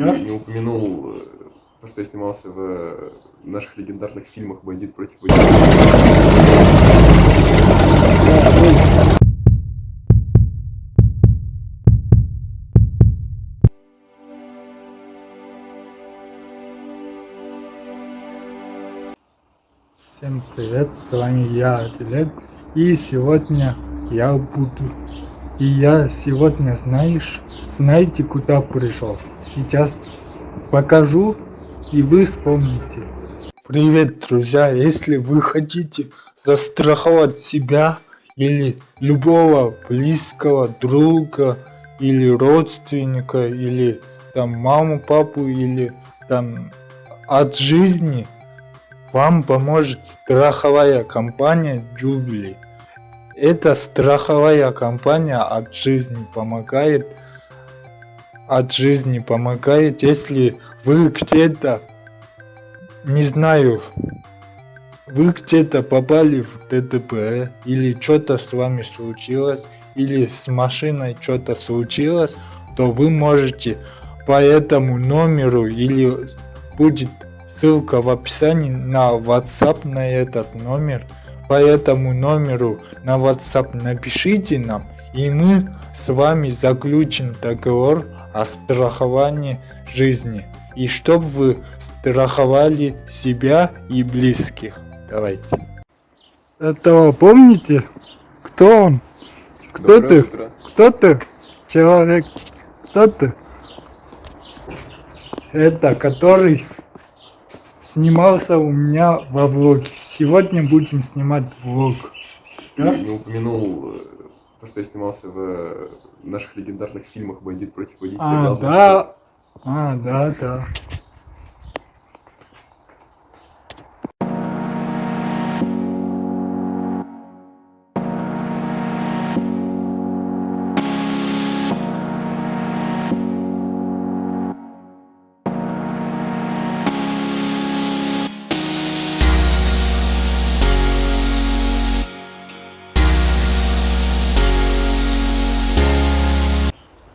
Да? Не упомянул э, то, что я снимался в э, наших легендарных фильмах «Бандит против бандита». Всем привет, с вами я, Атилет, и сегодня я буду, и я сегодня, знаешь, знаете, куда пришел? Сейчас покажу, и вы вспомните. Привет, друзья, если вы хотите застраховать себя или любого близкого друга или родственника или там маму, папу или там от жизни, вам поможет страховая компания Jubilee. Эта страховая компания от жизни помогает от жизни помогает, если вы где-то, не знаю, вы где-то попали в ДТП, или что-то с вами случилось, или с машиной что-то случилось, то вы можете по этому номеру или будет Ссылка в описании на WhatsApp на этот номер. По этому номеру на WhatsApp напишите нам, и мы с вами заключим договор о страховании жизни. И чтобы вы страховали себя и близких. Давайте. Этого помните? Кто он? Кто Доброе ты? Утро. Кто ты? Человек. Кто ты? Это который снимался у меня во влоге. Сегодня будем снимать влог. Да? Не упомянул э, то, что я снимался в э, наших легендарных фильмах «Бандит против водителя». А, да. А, да, да.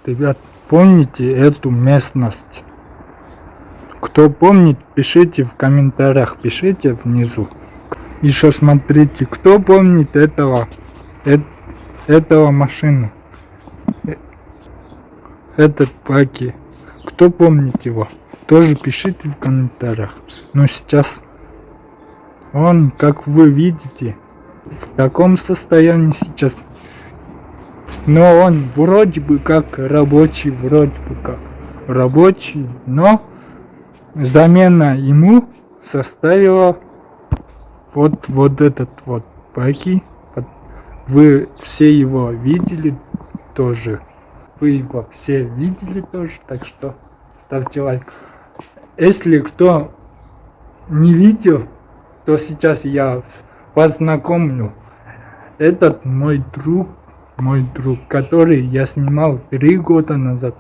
Ребят, помните эту местность? Кто помнит, пишите в комментариях, пишите внизу. Еще смотрите, кто помнит этого, э, этого машину? Э, этот паки. Кто помнит его? Тоже пишите в комментариях. Но сейчас он, как вы видите, в таком состоянии сейчас но он вроде бы как рабочий, вроде бы как рабочий, но замена ему составила вот, вот этот вот паки. Вы все его видели тоже. Вы его все видели тоже, так что ставьте лайк. Если кто не видел, то сейчас я познакомлю. Этот мой друг мой друг, который я снимал три года назад.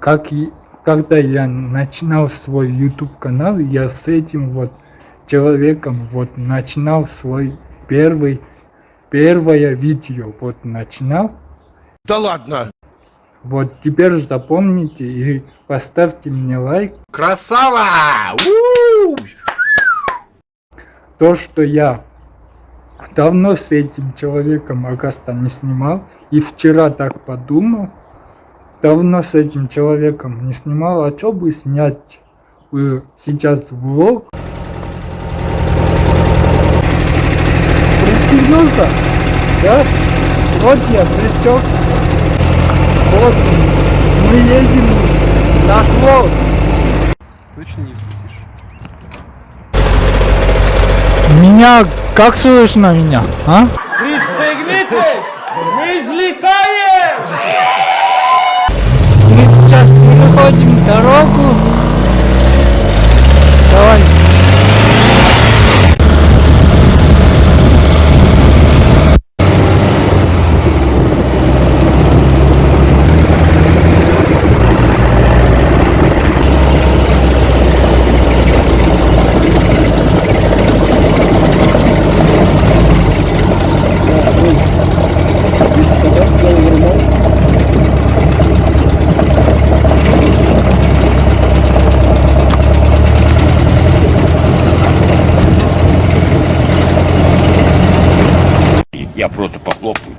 Как и когда я начинал свой YouTube канал, я с этим вот человеком вот начинал свой первый первое видео вот начинал. Да ладно. Вот теперь запомните и поставьте мне лайк. Красава! У -у -у! То, что я давно с этим человеком оказывается не снимал. И вчера так подумал, давно с этим человеком не снимал, а что бы снять э, сейчас влог. Пристегнулся? Да? Вот я пристег. Вот мы едем наш влог. Точно не Меня как слышно меня, а? Пристегнитесь! Мы взлетаем! Мы сейчас переходим дорогу. Давай. Я просто похлопаю.